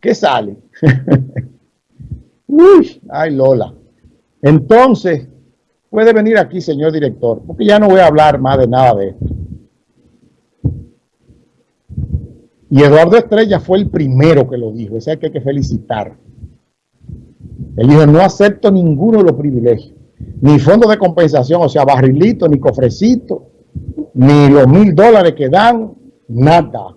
¿Qué sale? Uy, ay Lola. Entonces, puede venir aquí, señor director, porque ya no voy a hablar más de nada de esto. Y Eduardo Estrella fue el primero que lo dijo, ese hay que, felicitar. Él dijo, no acepto ninguno de los privilegios, ni fondo de compensación, o sea, barrilito, ni cofrecito, ni los mil dólares que dan, nada.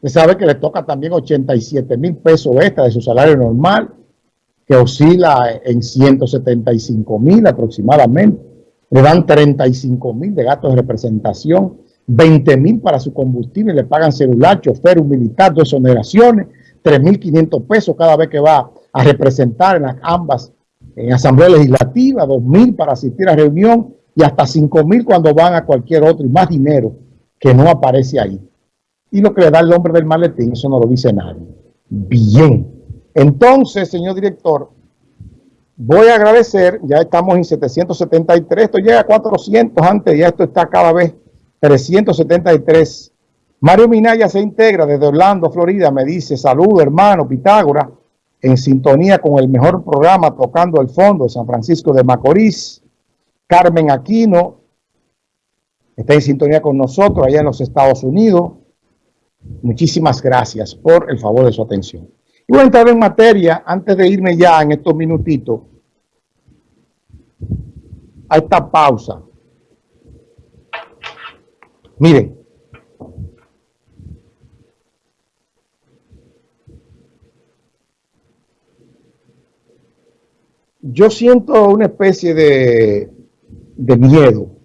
Usted sabe que le toca también 87 mil pesos extra de su salario normal, que oscila en 175 mil aproximadamente. Le dan 35 mil de gastos de representación, 20 mil para su combustible, le pagan celular, chofer, un militar, dos exoneraciones, 3.500 pesos cada vez que va a representar en las ambas, en Asamblea Legislativa, 2.000 para asistir a reunión y hasta 5.000 cuando van a cualquier otro y más dinero que no aparece ahí. Y lo que le da el nombre del maletín, eso no lo dice nadie. Bien. Entonces, señor director, voy a agradecer, ya estamos en 773, esto llega a 400 antes, ya esto está cada vez 373. Mario Minaya se integra desde Orlando, Florida, me dice, salud hermano Pitágora, en sintonía con el mejor programa Tocando el Fondo de San Francisco de Macorís. Carmen Aquino está en sintonía con nosotros allá en los Estados Unidos. Muchísimas gracias por el favor de su atención. Y voy a entrar en materia antes de irme ya en estos minutitos a esta pausa. Miren, yo siento una especie de, de miedo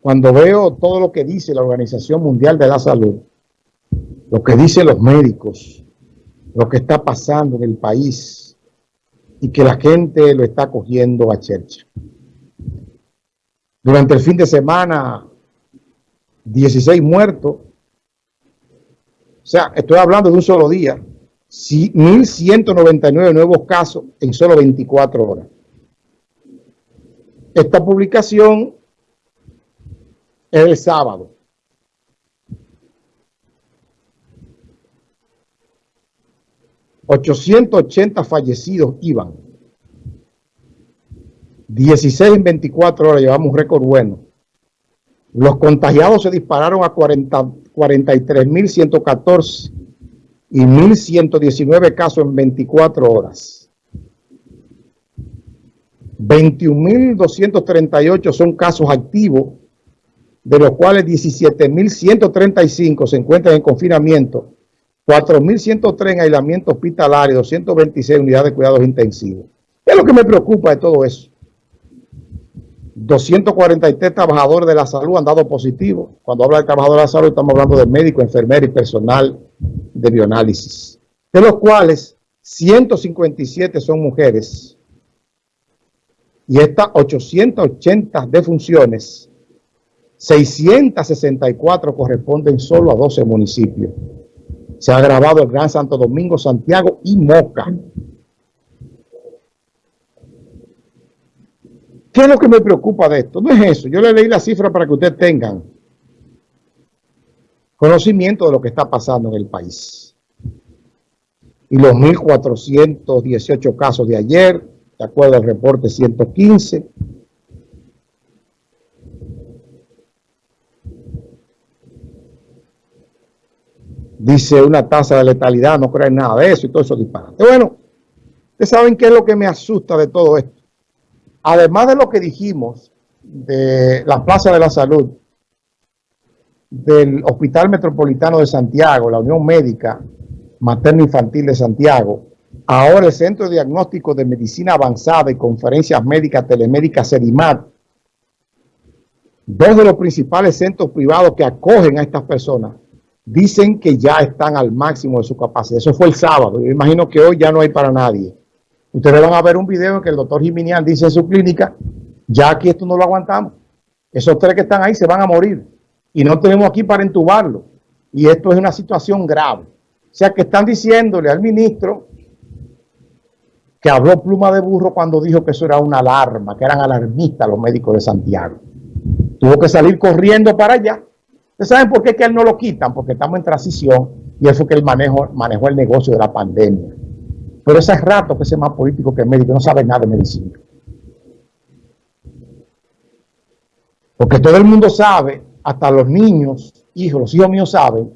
cuando veo todo lo que dice la Organización Mundial de la Salud, lo que dicen los médicos, lo que está pasando en el país y que la gente lo está cogiendo a chercha. Durante el fin de semana, 16 muertos. O sea, estoy hablando de un solo día. 1.199 nuevos casos en solo 24 horas. Esta publicación es el sábado. ...880 fallecidos iban... ...16 en 24 horas... ...llevamos un récord bueno... ...los contagiados se dispararon a 43.114... ...y 1.119 casos en 24 horas... ...21.238 son casos activos de los cuales 17.135 se encuentran en confinamiento, 4.103 en aislamiento hospitalario, 226 unidades de cuidados intensivos. ¿Qué es lo que me preocupa de todo eso? 243 trabajadores de la salud han dado positivo. Cuando habla de trabajadores de la salud estamos hablando de médicos, enfermeros y personal de bioanálisis, de los cuales 157 son mujeres y estas 880 defunciones 664 corresponden solo a 12 municipios. Se ha grabado el Gran Santo Domingo, Santiago y Moca. ¿Qué es lo que me preocupa de esto? No es eso. Yo le leí la cifra para que ustedes tengan conocimiento de lo que está pasando en el país. Y los 1.418 casos de ayer, de acuerdo al reporte 115, dice una tasa de letalidad, no creen nada de eso y todo eso disparate. Bueno, ustedes saben qué es lo que me asusta de todo esto. Además de lo que dijimos de la Plaza de la Salud, del Hospital Metropolitano de Santiago, la Unión Médica Materno Infantil de Santiago, ahora el Centro de Diagnóstico de Medicina Avanzada y Conferencias Médicas Telemédicas CEDIMAT, dos de los principales centros privados que acogen a estas personas, dicen que ya están al máximo de su capacidad. Eso fue el sábado. Yo imagino que hoy ya no hay para nadie. Ustedes van a ver un video en que el doctor Jiminian dice en su clínica, ya aquí esto no lo aguantamos. Esos tres que están ahí se van a morir. Y no tenemos aquí para entubarlo. Y esto es una situación grave. O sea que están diciéndole al ministro que habló pluma de burro cuando dijo que eso era una alarma, que eran alarmistas los médicos de Santiago. Tuvo que salir corriendo para allá ¿Ustedes saben por qué que él no lo quitan? Porque estamos en transición y eso que él manejó, manejó el negocio de la pandemia. Pero ese rato que es más político que médico, no sabe nada de medicina. Porque todo el mundo sabe, hasta los niños, hijos, los hijos míos saben,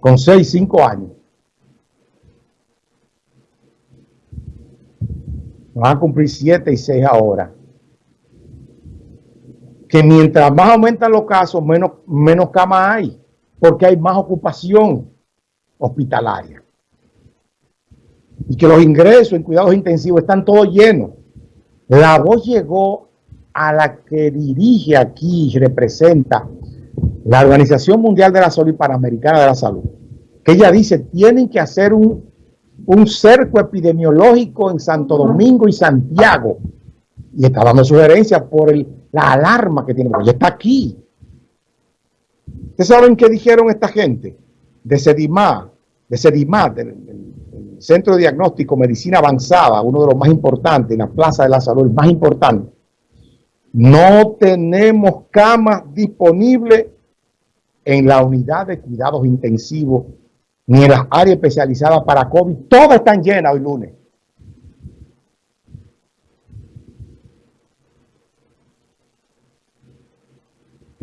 con 6, 5 años, van a cumplir 7 y 6 ahora, que mientras más aumentan los casos, menos, menos camas hay, porque hay más ocupación hospitalaria. Y que los ingresos en cuidados intensivos están todos llenos. La voz llegó a la que dirige aquí y representa la Organización Mundial de la Salud y Panamericana de la Salud, que ella dice, tienen que hacer un, un cerco epidemiológico en Santo Domingo y Santiago. Y está dando sugerencias por el, la alarma que tiene, porque está aquí. ¿Ustedes saben qué dijeron esta gente? De CEDIMA, de CEDIMA, del, Centro de Diagnóstico Medicina Avanzada, uno de los más importantes, en la Plaza de la Salud, el más importante. No tenemos camas disponibles en la unidad de cuidados intensivos ni en las áreas especializadas para COVID. Todas están llenas hoy lunes.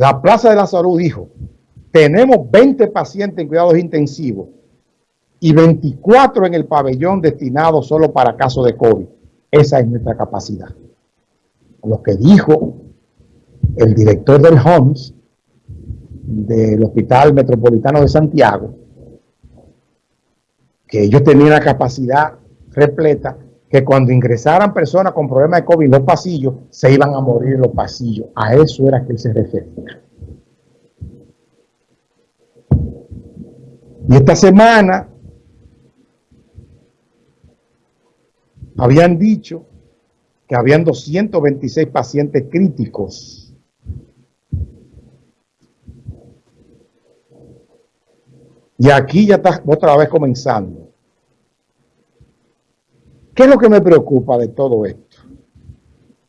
La Plaza de la Salud dijo, tenemos 20 pacientes en cuidados intensivos y 24 en el pabellón destinado solo para casos de COVID. Esa es nuestra capacidad. Lo que dijo el director del HOMS del Hospital Metropolitano de Santiago, que ellos tenían la capacidad repleta, que cuando ingresaran personas con problemas de COVID en los pasillos, se iban a morir en los pasillos. A eso era que se refería. Y esta semana habían dicho que habían 226 pacientes críticos. Y aquí ya está otra vez comenzando. ¿Qué es lo que me preocupa de todo esto?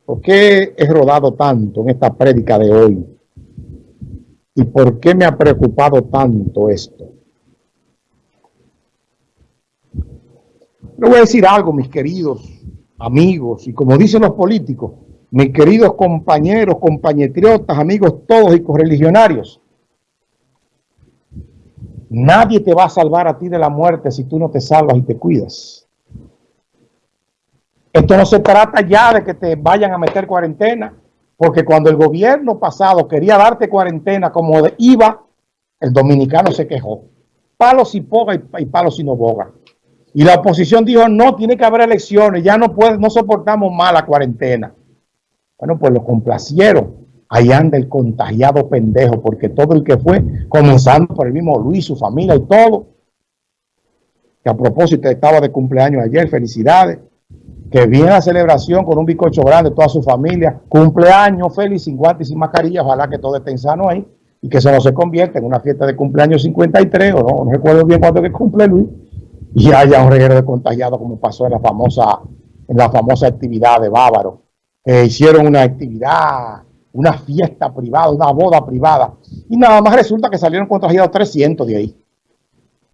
¿Por qué he rodado tanto en esta prédica de hoy? ¿Y por qué me ha preocupado tanto esto? Le voy a decir algo, mis queridos amigos, y como dicen los políticos, mis queridos compañeros, compañetriotas, amigos todos y correligionarios. Nadie te va a salvar a ti de la muerte si tú no te salvas y te cuidas. Esto no se trata ya de que te vayan a meter cuarentena, porque cuando el gobierno pasado quería darte cuarentena como de el dominicano se quejó. Palos y poga y palos y no boga. Y la oposición dijo, no, tiene que haber elecciones, ya no puede, no soportamos más la cuarentena. Bueno, pues lo complacieron. Ahí anda el contagiado pendejo, porque todo el que fue, comenzando por el mismo Luis, su familia y todo, que a propósito estaba de cumpleaños ayer, felicidades, que viene la celebración con un bizcocho grande, toda su familia, cumpleaños feliz, sin guantes y sin mascarilla, ojalá que todo esté sano ahí, y que eso no se convierta en una fiesta de cumpleaños 53, o no, no recuerdo bien cuánto que cumple Luis, y haya un reguero de contagiados como pasó en la famosa, en la famosa actividad de Bávaro. hicieron una actividad, una fiesta privada, una boda privada, y nada más resulta que salieron contagiados 300 de ahí.